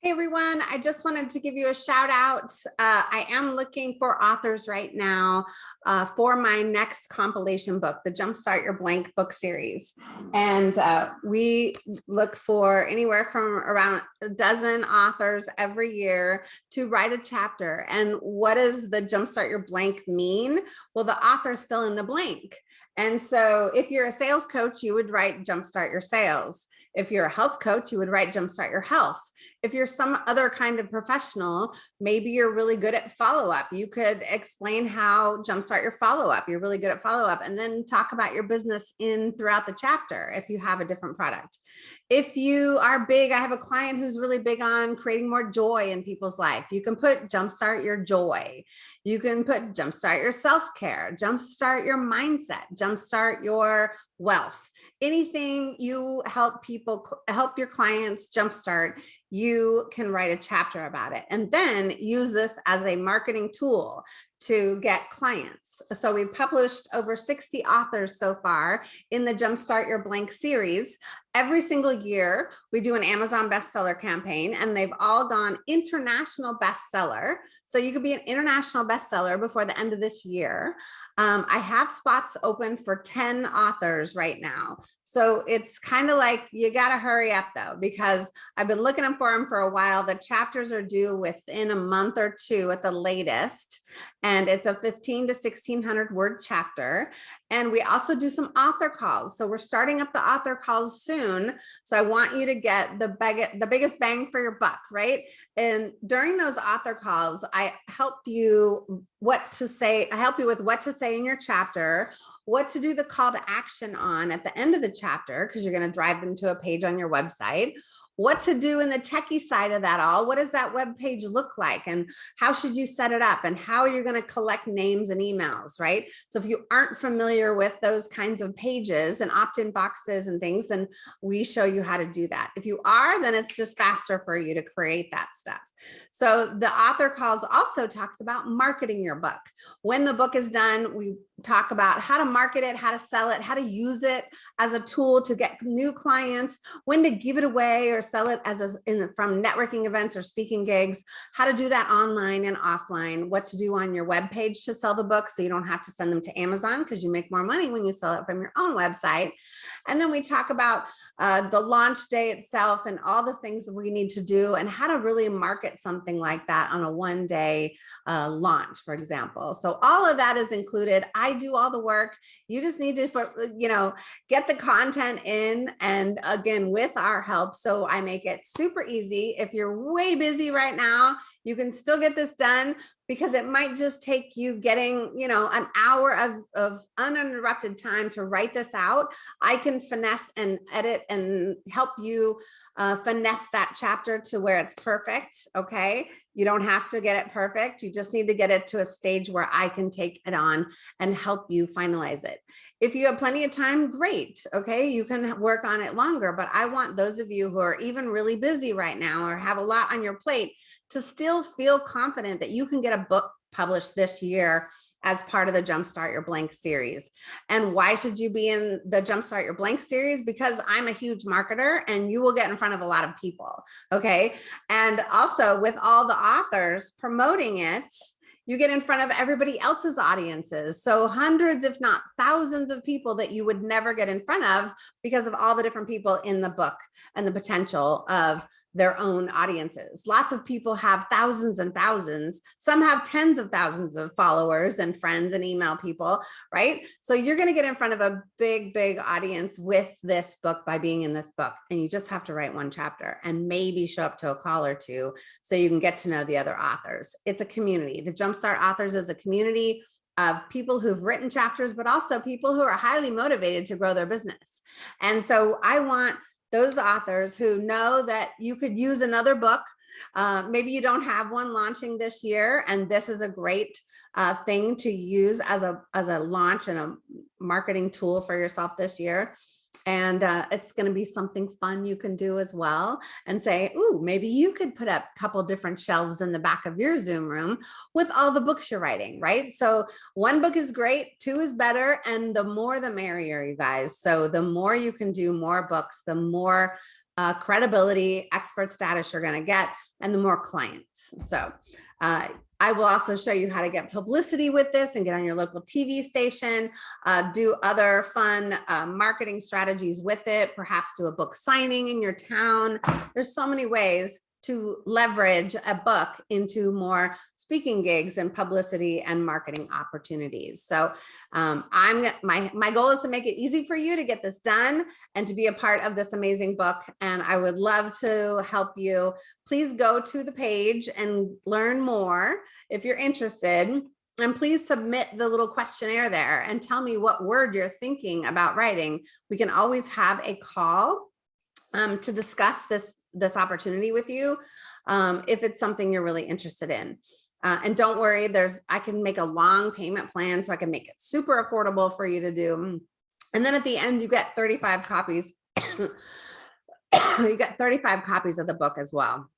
Hey everyone, I just wanted to give you a shout out. Uh, I am looking for authors right now uh, for my next compilation book, the Jumpstart Your Blank book series. And uh, we look for anywhere from around a dozen authors every year to write a chapter. And what does the Jumpstart Your Blank mean? Well, the authors fill in the blank. And so if you're a sales coach, you would write Jumpstart Your Sales. If you're a health coach, you would write Jumpstart Your Health. If you're some other kind of professional, maybe you're really good at follow-up. You could explain how Jumpstart Your Follow-up. You're really good at follow-up and then talk about your business in throughout the chapter if you have a different product. If you are big, I have a client who's really big on creating more joy in people's life. You can put Jumpstart Your Joy. You can put Jumpstart Your Self-Care, Jumpstart Your Mindset, Jumpstart Your Wealth anything you help people help your clients jumpstart you can write a chapter about it and then use this as a marketing tool to get clients. So we've published over 60 authors so far in the Jumpstart Your Blank series. Every single year we do an Amazon bestseller campaign and they've all gone international bestseller. So you could be an international bestseller before the end of this year. Um, I have spots open for 10 authors right now. So it's kind of like you got to hurry up though, because I've been looking for them for a while. The chapters are due within a month or two at the latest. And it's a 15 to 1600 word chapter. And we also do some author calls. So we're starting up the author calls soon. So I want you to get the, big, the biggest bang for your buck, right? And during those author calls, I help you what to say. I help you with what to say in your chapter, what to do the call to action on at the end of the chapter, because you're going to drive them to a page on your website, what to do in the techie side of that all. What does that web page look like and how should you set it up and how are you're going to collect names and emails, right? So if you aren't familiar with those kinds of pages and opt-in boxes and things, then we show you how to do that. If you are, then it's just faster for you to create that stuff. So the author calls also talks about marketing your book. When the book is done, we talk about how to market it, how to sell it, how to use it as a tool to get new clients, when to give it away or sell it as a, in, from networking events or speaking gigs, how to do that online and offline, what to do on your web page to sell the book so you don't have to send them to Amazon because you make more money when you sell it from your own website. And then we talk about uh, the launch day itself and all the things that we need to do and how to really market something like that on a one day uh, launch, for example. So all of that is included. I do all the work. You just need to, you know, get the content in and again, with our help. So I make it super easy. If you're way busy right now, you can still get this done because it might just take you getting, you know, an hour of, of uninterrupted time to write this out. I can finesse and edit and help you uh, finesse that chapter to where it's perfect. Okay. You don't have to get it perfect. You just need to get it to a stage where I can take it on and help you finalize it. If you have plenty of time, great. Okay. You can work on it longer, but I want those of you who are even really busy right now or have a lot on your plate to still feel confident that you can get a book published this year as part of the Jumpstart Your Blank series. And why should you be in the Jumpstart Your Blank series? Because I'm a huge marketer and you will get in front of a lot of people, okay? And also with all the authors promoting it, you get in front of everybody else's audiences. So hundreds, if not thousands of people that you would never get in front of because of all the different people in the book and the potential of their own audiences. Lots of people have thousands and thousands. Some have tens of thousands of followers and friends and email people, right? So you're going to get in front of a big, big audience with this book by being in this book. And you just have to write one chapter and maybe show up to a call or two so you can get to know the other authors. It's a community. The Jumpstart Authors is a community of people who've written chapters, but also people who are highly motivated to grow their business. And so I want those authors who know that you could use another book. Uh, maybe you don't have one launching this year, and this is a great uh, thing to use as a, as a launch and a marketing tool for yourself this year and uh, it's going to be something fun you can do as well and say, ooh, maybe you could put up a couple different shelves in the back of your Zoom room with all the books you're writing, right? So one book is great, two is better, and the more the merrier, you guys. So the more you can do more books, the more uh, credibility, expert status you're going to get, and the more clients. So uh, I will also show you how to get publicity with this and get on your local TV station, uh, do other fun uh, marketing strategies with it, perhaps do a book signing in your town. There's so many ways to leverage a book into more speaking gigs and publicity and marketing opportunities. So um, I'm my my goal is to make it easy for you to get this done and to be a part of this amazing book. And I would love to help you. Please go to the page and learn more if you're interested. And please submit the little questionnaire there and tell me what word you're thinking about writing. We can always have a call um, to discuss this this opportunity with you um, if it's something you're really interested in. Uh, and don't worry, there's I can make a long payment plan so I can make it super affordable for you to do. And then at the end, you get 35 copies. you get 35 copies of the book as well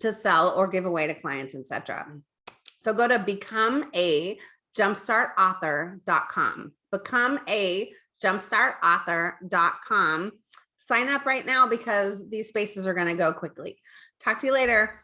to sell or give away to clients, etc. So go to become a jumpstartauthor.com. Become a jumpstartauthor.com sign up right now because these spaces are going to go quickly. Talk to you later.